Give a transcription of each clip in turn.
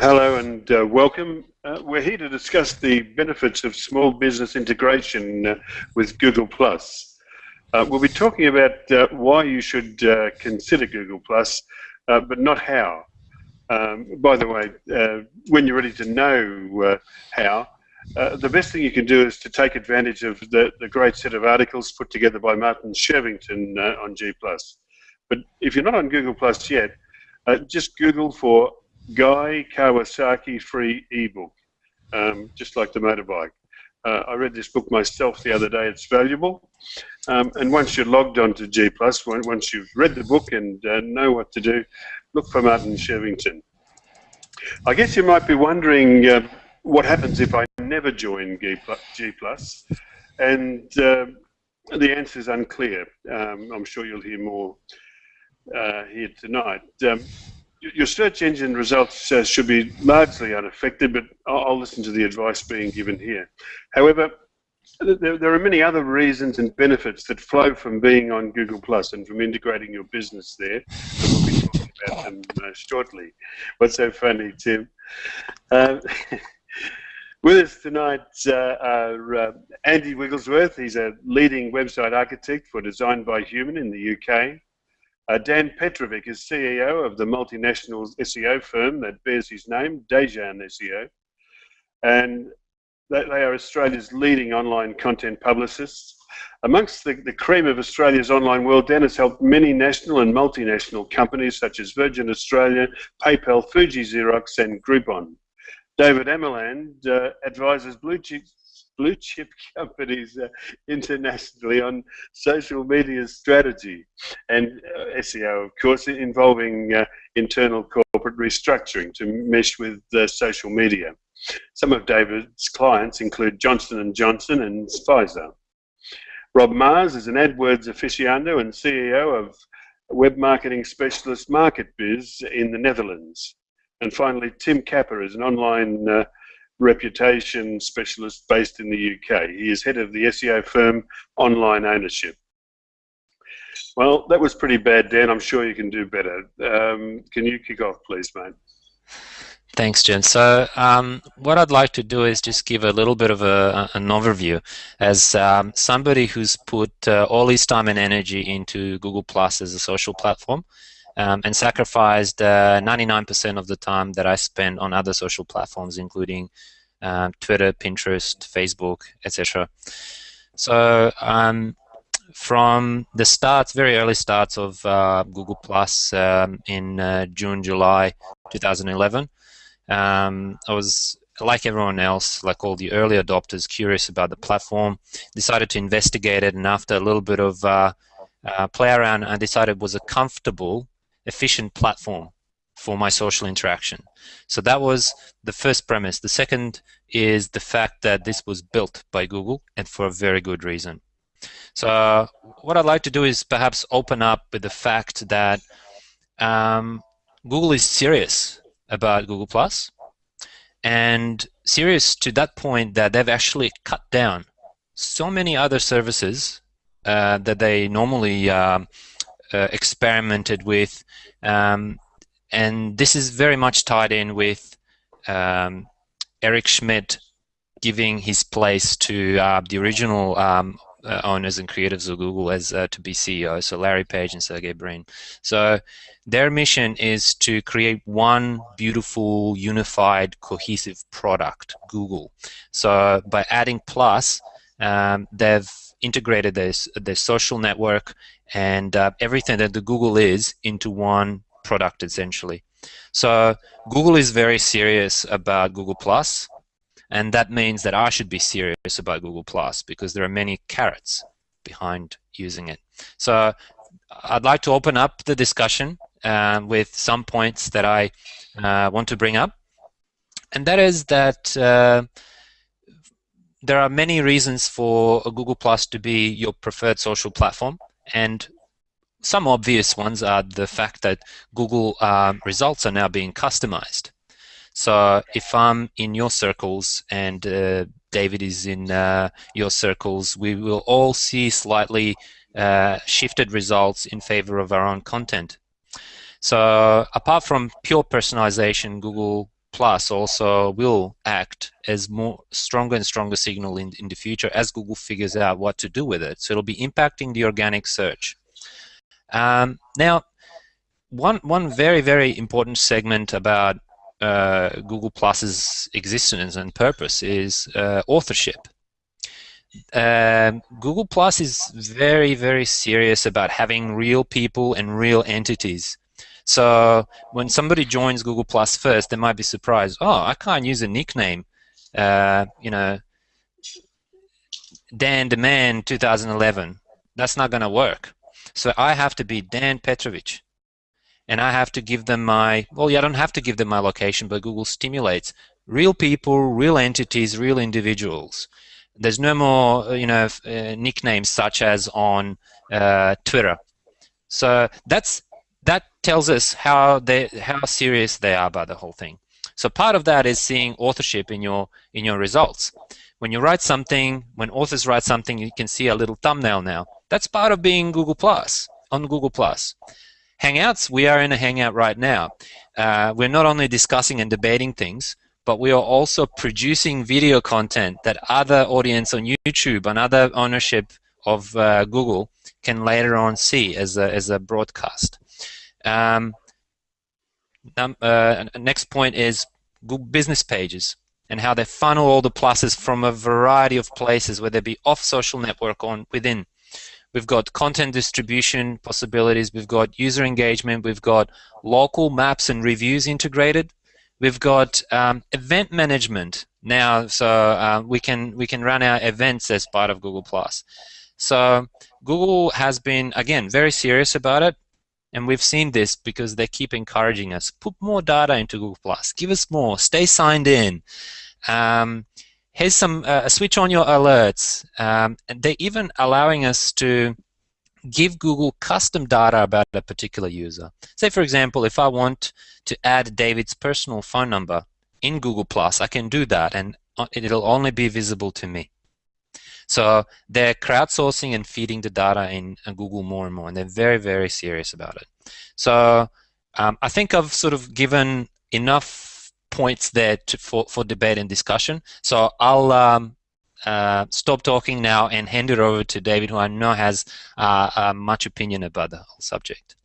Hello and uh, welcome. Uh, we're here to discuss the benefits of small business integration uh, with Google+. Plus. Uh, we'll be talking about uh, why you should uh, consider Google+, Plus, but not how. Um, by the way, when you're ready to know how, the best thing you can do is to take advantage of the, the great set of articles put together by Martin Shervington on G+. But if you're not on Google Plus yet, just Google for Guy Kawasaki free ebook, um, just like the motorbike. Uh, I read this book myself the other day. It's valuable. Um, and once you're logged onto G+, once you've read the book and uh, know what to do, look for Martin Shervington. I guess you might be wondering uh, what happens if I never join G+, G+, and uh, the answer is unclear. Um, I'm sure you'll hear more uh, here tonight. Um, your search engine results uh, should be largely unaffected, but I'll, I'll, listen to the advice being given here. However, there, there, are many other reasons and benefits that flow from being on Google Plus and from integrating your business there. And we'll be talking about them uh, shortly. What's so funny, Tim? Uh, with us tonight uh, are uh, Andy Wigglesworth. He's a leading website architect for Design by Human in the UK. Uh, Dan Petrovic is CEO of the multinational SEO firm that bears his name, Dejan SEO. And they, are Australia's leading online content publicists. Amongst the, the cream of Australia's online world, Dan has helped many national and multinational companies such as Virgin Australia, PayPal, Fuji Xerox, and Groupon. David Amerland uh, advises blue chip blue chip companies uh, internationally on social media strategy and uh, SEO, of course, involving uh, internal corporate restructuring to mesh with social media. Some of David's clients include Johnson & Johnson and Pfizer. Rob Maas is an AdWords aficionado and CEO of web marketing specialist MarketBiz in the Netherlands. And finally, Tim Capper is an online uh, reputation specialist based in the UK. He is head of the SEO firm Online Ownership. Well, that was pretty bad, Dan. I'm sure you can do better. Um, can you kick off, please, mate? Thanks, Jen. So um, what I'd like to do is just give a little bit of a, an overview as um, somebody who's put uh, all his time and energy into Google Plus as a social platform um, and sacrificed 99% uh, of the time that I spend on other social platforms, including um, Twitter, Pinterest, Facebook, etc. So um, from the starts, very early starts of uh, Google Plus um, in uh, June, July 2011, um, I was like everyone else, like all the early adopters, curious about the platform, decided to investigate it, and after a little bit of uh, uh, play around, I decided it was a comfortable efficient platform for my social interaction. So that was the first premise. The second is the fact that this was built by Google and for a very good reason. So uh, what I'd like to do is perhaps open up with the fact that um, Google is serious about Google Plus and serious to that point that they've actually cut down so many other services uh, that they normally um, experimented with, um, and this is very much tied in with um, Eric Schmidt giving his place to uh, the original um, uh, owners and creatives of Google as uh, to be CEO, so Larry Page and Sergey Brin. So their mission is to create one beautiful, unified, cohesive product, Google. So by adding Plus, um, they've integrated their social network and uh, everything that the Google is into one product essentially. So Google is very serious about Google Plus, and that means that I should be serious about Google Plus because there are many carrots behind using it. So I'd like to open up the discussion uh, with some points that I uh, want to bring up, and that is that uh, there are many reasons for Google Plus to be your preferred social platform, and some obvious ones are the fact that Google uh, results are now being customized. So if I'm in your circles and uh, David is in uh, your circles, we will all see slightly uh, shifted results in favor of our own content. So apart from pure personalization, Google Plus also will act as more stronger and stronger signal in, in the future as Google figures out what to do with it. So it'll be impacting the organic search. Um, now, one one very very important segment about uh, Google Plus's existence and purpose is uh, authorship. Um, Google Plus is very very serious about having real people and real entities. So when somebody joins Google Plus first, they might be surprised. Oh, I can't use a nickname. Uh, you know, Dan the Man 2011. That's not going to work. So I have to be Dan Petrovic and I have to give them my, well, yeah, I don't have to give them my location, but Google stimulates real people, real entities, real individuals. There's no more, uh, you know, uh, nicknames such as on uh, Twitter. So that's that tells us how they how serious they are about the whole thing. So part of that is seeing authorship in your in your results. When you write something, when authors write something, you can see a little thumbnail now. That's part of being Google Plus on Google Plus. Hangouts, we are in a Hangout right now. Uh, we're not only discussing and debating things, but we are also producing video content that other audience on YouTube and other ownership of uh, Google can later on see as a, as a broadcast. Um, uh, next point is Google business pages and how they funnel all the pluses from a variety of places, whether it be off social network or within. We've got content distribution possibilities. We've got user engagement. We've got local maps and reviews integrated. We've got um, event management now, so uh, we can we can run our events as part of Google Plus. So Google has been again very serious about it, and we've seen this because they keep encouraging us: put more data into Google Plus, give us more, stay signed in. Um, here's some uh, switch on your alerts. Um, and they're even allowing us to give Google custom data about a particular user. Say, for example, if I want to add David's personal phone number in Google Plus, I can do that, and uh, it'll only be visible to me. So they're crowdsourcing and feeding the data in uh, Google more and more, and they're very, very serious about it. So um, I think I've sort of given enough points there to, for, for debate and discussion. So I'll um, uh, stop talking now and hand it over to David, who I know has uh, uh, much opinion about the whole subject.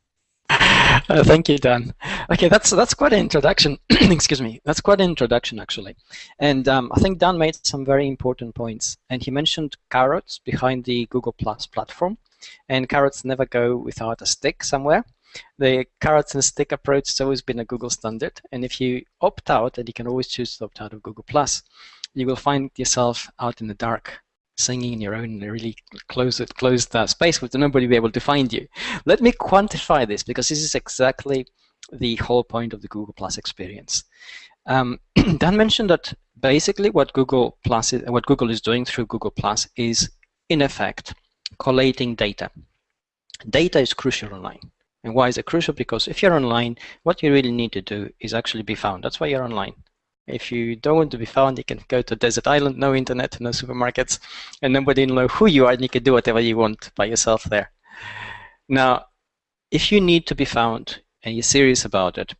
Thank you, Dan. Okay, that's that's quite an introduction. Excuse me. That's quite an introduction, actually. And um, I think Dan made some very important points. And he mentioned carrots behind the Google Plus platform. And carrots never go without a stick somewhere. The carrots and stick approach has always been a Google standard. And if you opt out, and you can always choose to opt out of Google Plus, you will find yourself out in the dark singing in your own really closed, closed uh, space with nobody be able to find you. Let me quantify this because this is exactly the whole point of the Google Plus experience. Um, Dan mentioned that basically what Google Plus is, what Google is doing through Google Plus is in effect collating data. Data is crucial online. And why is it crucial? Because if you're online, what you really need to do is actually be found. That's why you're online. If you don't want to be found, you can go to a desert island, no internet, no supermarkets, and nobody will know who you are, and you can do whatever you want by yourself there. Now, if you need to be found and you're serious about it,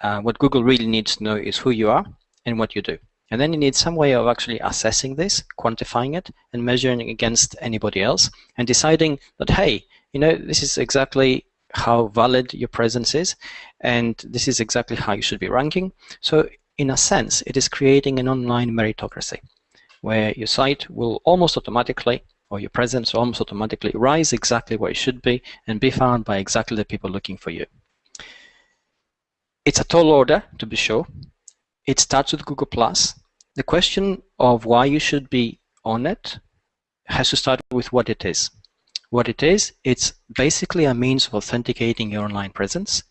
uh, what Google really needs to know is who you are and what you do. And then you need some way of actually assessing this, quantifying it, and measuring against anybody else, and deciding that, hey, you know, this is exactly how valid your presence is, and this is exactly how you should be ranking. So in a sense, it is creating an online meritocracy, where your site will almost automatically, or your presence will almost automatically rise exactly where it should be and be found by exactly the people looking for you. It's a tall order, to be sure. It starts with Google+. The question of why you should be on it has to start with what it is. What it is, it's basically a means of authenticating your online presence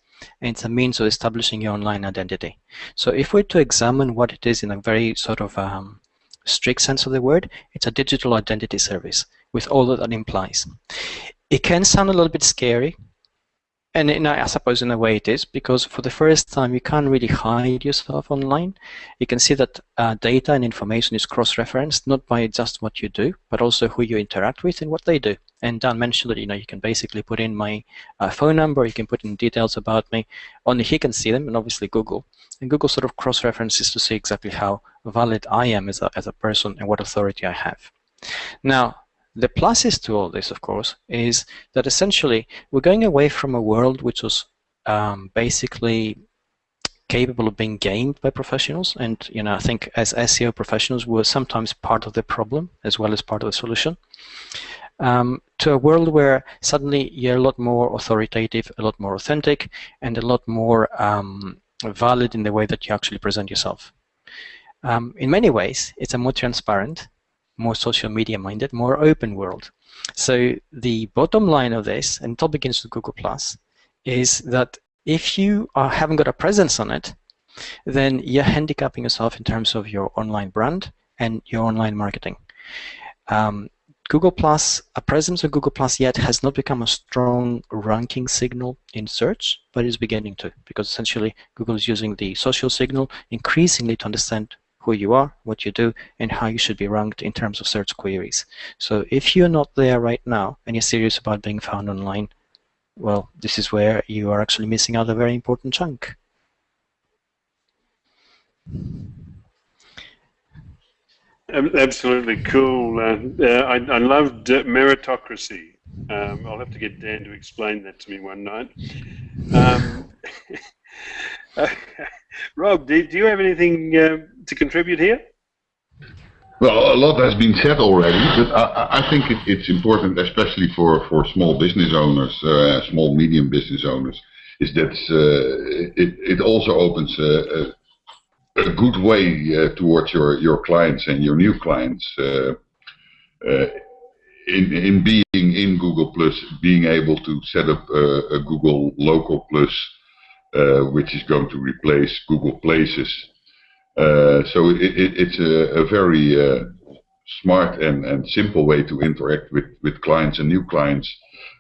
and it's a means of establishing your online identity. So if we're to examine what it is in a very sort of um, strict sense of the word, it's a digital identity service with all that that implies. It can sound a little bit scary, and in, I suppose in a way it is, because for the first time you can't really hide yourself online. You can see that uh, data and information is cross-referenced, not by just what you do, but also who you interact with and what they do. And Dan mentioned that you know you can basically put in my uh, phone number, you can put in details about me. Only he can see them, and obviously Google. And Google sort of cross-references to see exactly how valid I am as a, as a person and what authority I have. Now, the pluses to all this, of course, is that essentially we're going away from a world which was um, basically capable of being gamed by professionals. And you know, I think as SEO professionals, we're sometimes part of the problem as well as part of the solution um, to a world where suddenly you're a lot more authoritative, a lot more authentic, and a lot more um, valid in the way that you actually present yourself. Um, in many ways, it's a more transparent, more social media minded, more open world. So the bottom line of this, and it all begins with Google Plus, is that if you are, haven't got a presence on it, then you're handicapping yourself in terms of your online brand and your online marketing. Um, Google Plus, a presence of Google Plus yet has not become a strong ranking signal in search, but is beginning to, because essentially Google is using the social signal increasingly to understand who you are, what you do, and how you should be ranked in terms of search queries. So if you're not there right now and you're serious about being found online, well, this is where you are actually missing out a very important chunk. Absolutely cool. Uh, uh, I, I, loved uh, meritocracy. Um, I'll have to get Dan to explain that to me one night. Um, Rob, do, do, you have anything uh, to contribute here? Well, a lot has been said already, but I, I think it, it's important, especially for, for small business owners, uh, small medium business owners, is that uh, it, it also opens a, a good way uh, towards your, your clients and your new clients uh, uh, in, in being in Google Plus, being able to set up a, a Google Local Plus, uh, which is going to replace Google Places. Uh, so it, it, it's a, a very uh, smart and, and simple way to interact with, with clients and new clients.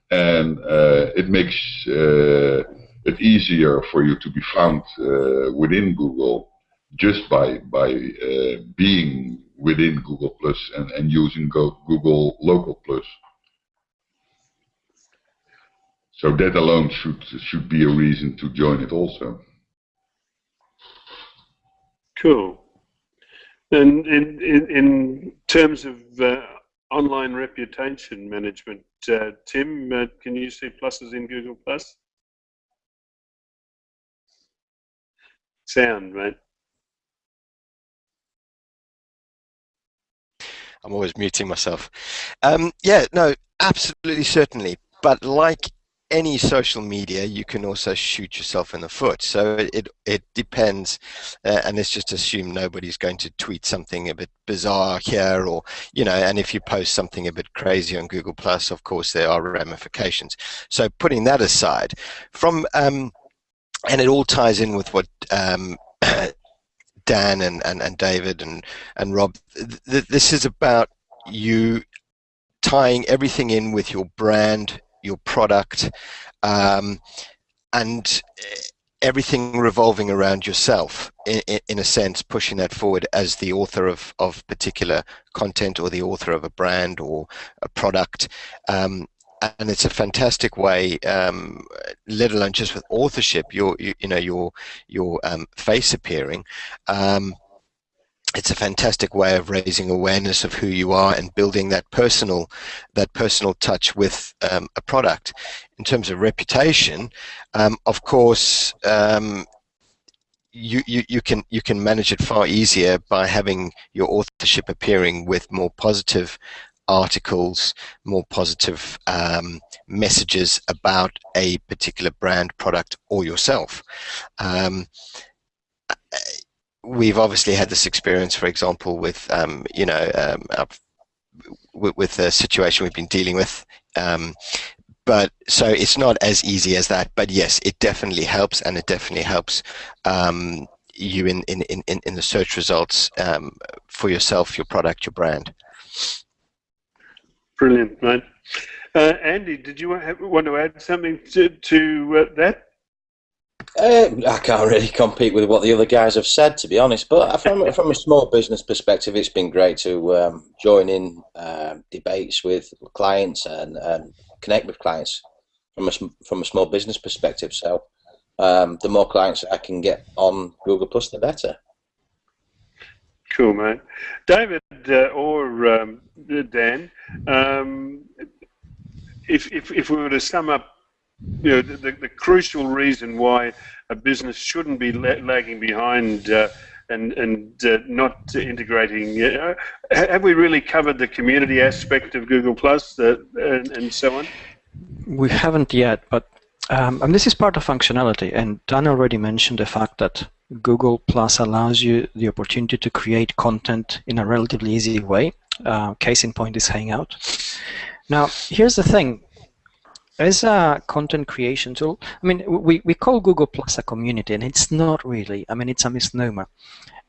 And it makes it easier for you to be found within Google just by by uh, being within Google Plus and, and using Go Google Local Plus. So that alone should should be a reason to join it also. Cool. And in in, in terms of uh, online reputation management, uh, Tim, uh, can you see pluses in Google Plus? Sound, right? I'm always muting myself. Um, yeah, no, absolutely, certainly. But like any social media, you can also shoot yourself in the foot. So it it, it depends, uh, and let's just assume nobody's going to tweet something a bit bizarre here, or you know, and if you post something a bit crazy on Google Plus, of course there are ramifications. So putting that aside, from um, and it all ties in with what um, Dan and, and, and David and, and Rob, th this is about you tying everything in with your brand, your product, um, and everything revolving around yourself in, in, a sense pushing that forward as the author of, of particular content or the author of a brand or a product. Um, and it's a fantastic way, um, let alone just with authorship, your you, you know your your um, face appearing. Um, it's a fantastic way of raising awareness of who you are and building that personal that personal touch with um, a product. In terms of reputation, um, of course, um, you, you, you can you can manage it far easier by having your authorship appearing with more positive articles, more positive um, messages about a particular brand, product, or yourself. Um, we've obviously had this experience, for example, with um, you know um, with, with, the situation we've been dealing with. Um, but so it's not as easy as that. But yes, it definitely helps, and it definitely helps um, you in, in, in, in the search results for yourself, your product, your brand. Brilliant, mate. Uh, Andy, did you want to add something to, to uh, that? Uh, I can't really compete with what the other guys have said, to be honest. But from from a small business perspective, it's been great to um, join in uh, debates with clients and, and, connect with clients from a from a small business perspective. So um, the more clients I can get on Google Plus, the better. Cool, mate. David uh, or um, Dan, um, if, if if we were to sum up you know, the, the, crucial reason why a business shouldn't be lagging behind uh, and and uh, not integrating. Uh, have we really covered the community aspect of Google Plus uh, and, and, so on? We haven't yet, but um, and this is part of functionality. And Dan already mentioned the fact that Google Plus allows you the opportunity to create content in a relatively easy way. Uh, case in point is Hangout. Now, here's the thing as a content creation tool, I mean, we, we call Google Plus a community, and it's not really. I mean, it's a misnomer.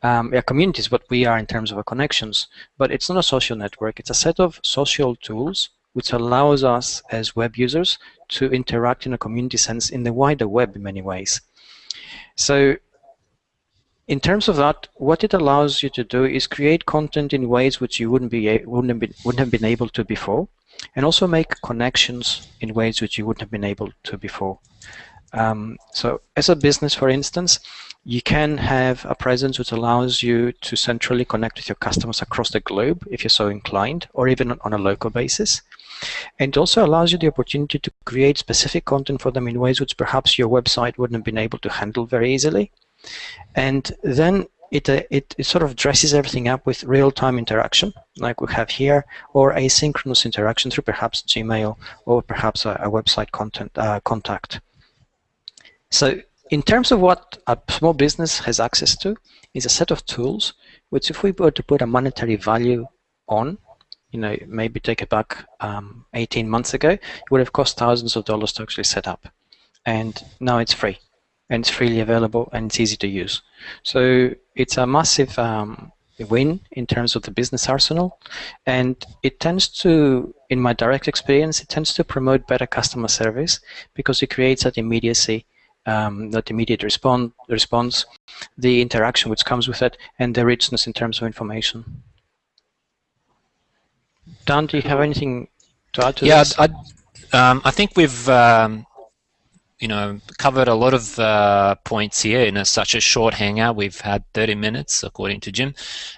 Um, a community is what we are in terms of our connections, but it's not a social network. It's a set of social tools which allows us as web users to interact in a community sense in the wider web in many ways. So in terms of that, what it allows you to do is create content in ways which you wouldn't be wouldn't have been, wouldn't have been able to before and also make connections in ways which you wouldn't have been able to before. Um, so as a business, for instance, you can have a presence which allows you to centrally connect with your customers across the globe if you're so inclined, or even on a local basis. And also allows you the opportunity to create specific content for them in ways which perhaps your website wouldn't have been able to handle very easily. And then it, uh, it, it, sort of dresses everything up with real-time interaction, like we have here, or asynchronous interaction through perhaps Gmail or perhaps a, a website content uh, contact. So in terms of what a small business has access to, is a set of tools which if we were to put a monetary value on, you know, maybe take it back um, 18 months ago, it would have cost thousands of dollars to actually set up. And now it's free and it's freely available and it's easy to use. So it's a massive um, win in terms of the business arsenal, and it tends to, in my direct experience, it tends to promote better customer service because it creates that immediacy, um, that immediate respond, response, the interaction which comes with it, and the richness in terms of information. Dan, do you have anything to add to yeah, this? Yeah, I, um, I think we've um, you know, covered a lot of uh, points here in a, such a short hangout. We've had 30 minutes, according to Jim,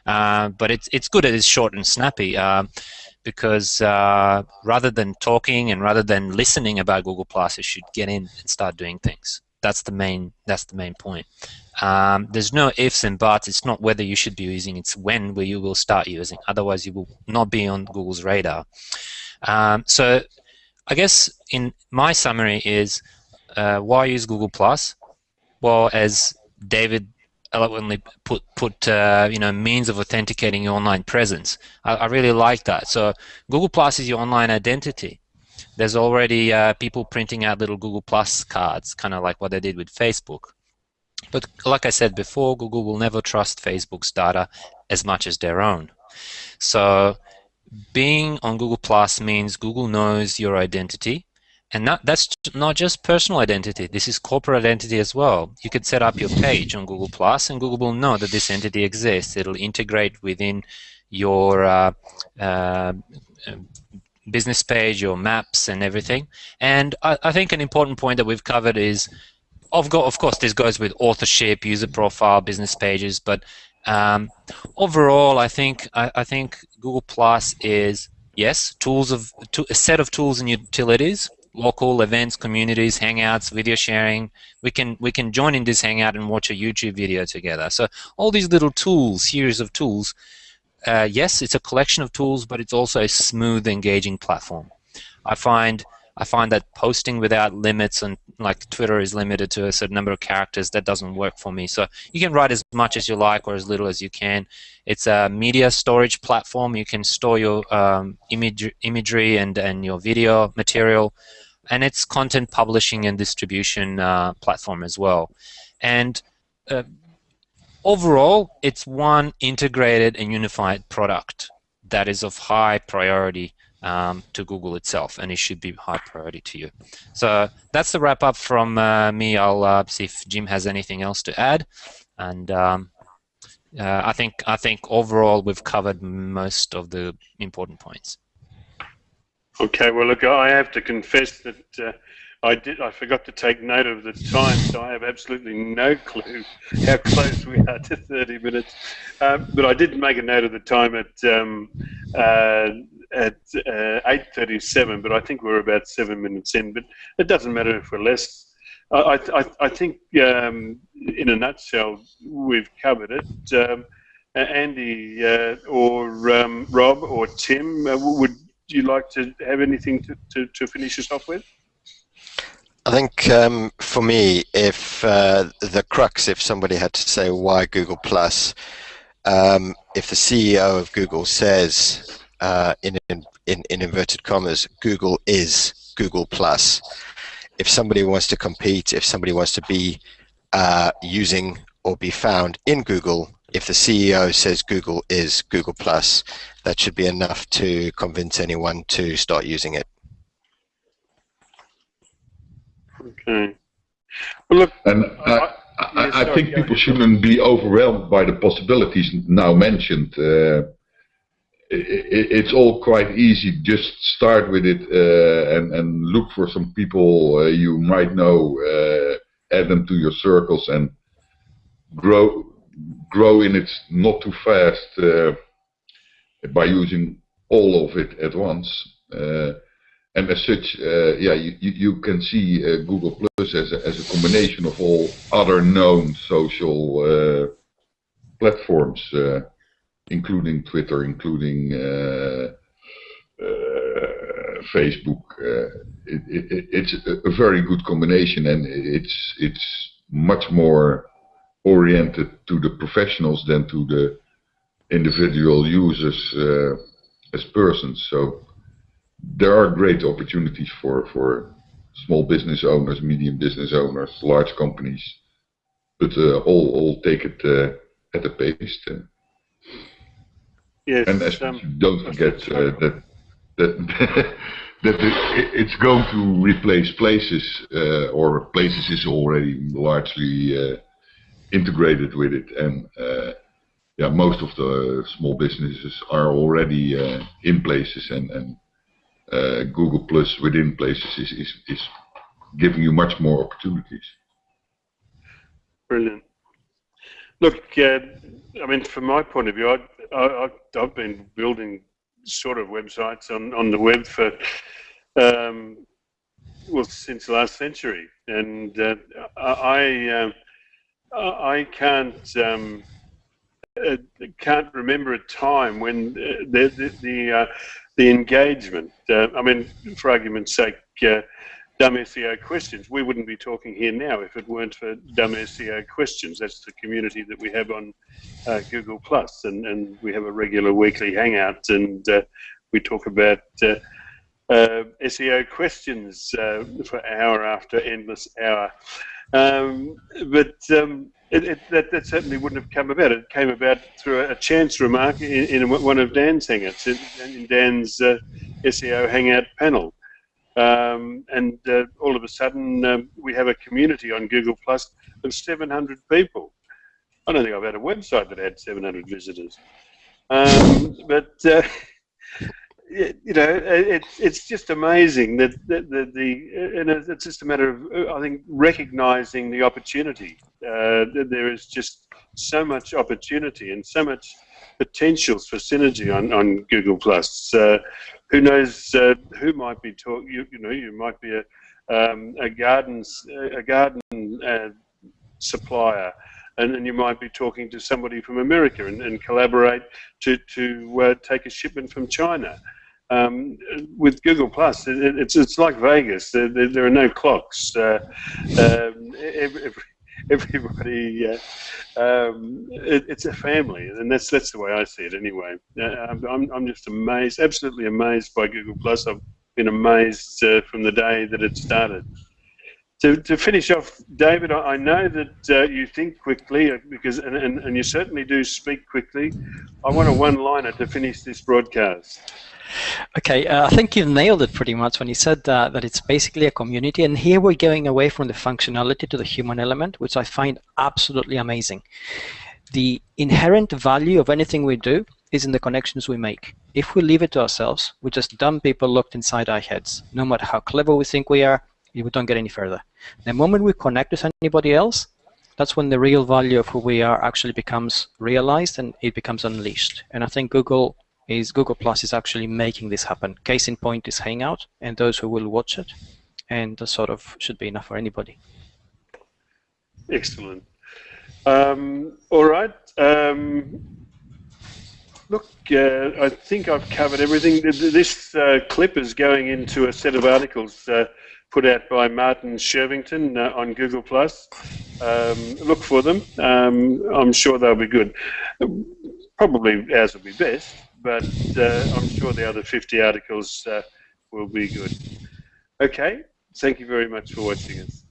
uh, but it's it's good. It's short and snappy uh, because uh, rather than talking and rather than listening about Google Plus, you should get in and start doing things. That's the main. That's the main point. Um, there's no ifs and buts. It's not whether you should be using. It's when where you will start using. Otherwise, you will not be on Google's radar. Um, so, I guess in my summary is uh, why use Google Plus? Well, as David eloquently put put uh, you know means of authenticating your online presence. I, I, really like that. So Google Plus is your online identity. There's already uh, people printing out little Google Plus cards, kind of like what they did with Facebook. But like I said before, Google will never trust Facebook's data as much as their own. So being on Google Plus means Google knows your identity and that's not just personal identity. This is corporate identity as well. You could set up your page on Google Plus, and Google will know that this entity exists. It'll integrate within your uh, uh, business page, your maps, and everything. And I, I, think an important point that we've covered is, of, of course, this goes with authorship, user profile, business pages. But um, overall, I think I, I think Google Plus is yes, tools of to, a set of tools and utilities local events, communities, hangouts, video sharing. We can we can join in this hangout and watch a YouTube video together. So all these little tools, series of tools. Uh, yes, it's a collection of tools, but it's also a smooth, engaging platform. I find I find that posting without limits and like Twitter is limited to a certain number of characters, that doesn't work for me. So you can write as much as you like or as little as you can. It's a media storage platform. You can store your um, image, imagery and, and your video material. And it's content publishing and distribution uh, platform as well. And uh, overall, it's one integrated and unified product that is of high priority um, to Google itself, and it should be high priority to you. So that's the wrap up from uh, me. I'll uh, see if Jim has anything else to add, and um, uh, I think I think overall we've covered most of the important points. Okay, well look, I have to confess that uh, I did. I forgot to take note of the time, so I have absolutely no clue how close we are to 30 minutes. Um, but I did make a note of the time at um, uh, at uh, 8:37. But I think we're about seven minutes in. But it doesn't matter if we're less. I, I, I think, um, in a nutshell, we've covered it. Um, Andy uh, or um, Rob or Tim, uh, would you like to have anything to, to, to finish us off with? I think um, for me, if uh, the crux, if somebody had to say why Google Plus, um, if the CEO of Google says uh, in, in, in inverted commas, Google is Google Plus. If somebody wants to compete, if somebody wants to be uh, using or be found in Google, if the CEO says Google is Google Plus, that should be enough to convince anyone to start using it. Okay. Well, look, and I, I, I think people shouldn't be overwhelmed by the possibilities now mentioned. Uh, it, it's all quite easy. Just start with it uh, and, and look for some people uh, you might know, uh, add them to your circles, and grow grow in it not too fast uh, by using all of it at once. Uh, and as such, uh, yeah, you, you can see Google Plus as a, as a combination of all other known social platforms, including Twitter, including uh, uh, Facebook. It, it, it's a very good combination, and it's it's much more oriented to the professionals than to the individual users as persons. So there are great opportunities for, for small business owners, medium business owners, large companies, but uh, all, all take it uh, at a pace. And, yes, and um, don't forget uh, that that that it's going to replace places, uh, or places is already largely uh, integrated with it, and uh, yeah, most of the small businesses are already in places and and uh, Google Plus within places is, is, is giving you much more opportunities. Brilliant. Look, uh, I mean, from my point of view, I, I, I've been building sort of websites on, on the web for, um, well, since last century. And uh, I, uh, I can't, um, uh, can't remember a time when the, the, the uh, the engagement. Uh, I mean, for argument's sake, dumb SEO questions. We wouldn't be talking here now if it weren't for dumb SEO questions. That's the community that we have on uh, Google Plus, and, and we have a regular weekly hangout, and uh, we talk about uh, uh, SEO questions for hour after endless hour. Um, but um, it, it, that, that, certainly wouldn't have come about. It came about through a, a chance remark in, in, one of Dan's hangouts, in, in Dan's uh, SEO hangout panel. Um, and uh, all of a sudden, um, we have a community on Google Plus of 700 people. I don't think I've had a website that had 700 visitors. Um, but uh, you know, it's it's just amazing that the, and it's just a matter of I think recognizing the opportunity. Uh, there is just so much opportunity and so much potential for synergy on on Google Plus. Uh, who knows uh, who might be talk? You, you know, you might be a um, a garden a garden uh, supplier. And, and, you might be talking to somebody from America and, and collaborate to, to uh, take a shipment from China. Um, with Google Plus, it, it's it's like Vegas. There, there, there are no clocks. Uh, um, every, everybody, uh, um, it, it's a family, and that's that's the way I see it anyway. Uh, I'm I'm just amazed, absolutely amazed by Google Plus. I've been amazed uh, from the day that it started. To, to finish off, David, I, I know that uh, you think quickly uh, because, and, and, and you certainly do speak quickly. I want a one-liner to finish this broadcast. Okay, uh, I think you nailed it pretty much when you said that it's basically a community. And here we're going away from the functionality to the human element, which I find absolutely amazing. The inherent value of anything we do is in the connections we make. If we leave it to ourselves, we're just dumb people locked inside our heads. No matter how clever we think we are, we don't get any further. The moment we connect with anybody else, that's when the real value of who we are actually becomes realized and it becomes unleashed. And I think Google is Google Plus is actually making this happen. Case in point is Hangout and those who will watch it, and that sort of should be enough for anybody. Excellent. Um, all right. Um, look, uh, I think I've covered everything. This uh, clip is going into a set of articles uh, put out by Martin Shervington uh, on Google Plus. Um, look for them. Um, I'm sure they'll be good. Probably ours will be best but uh, I'm sure the other 50 articles uh, will be good. Okay, thank you very much for watching us.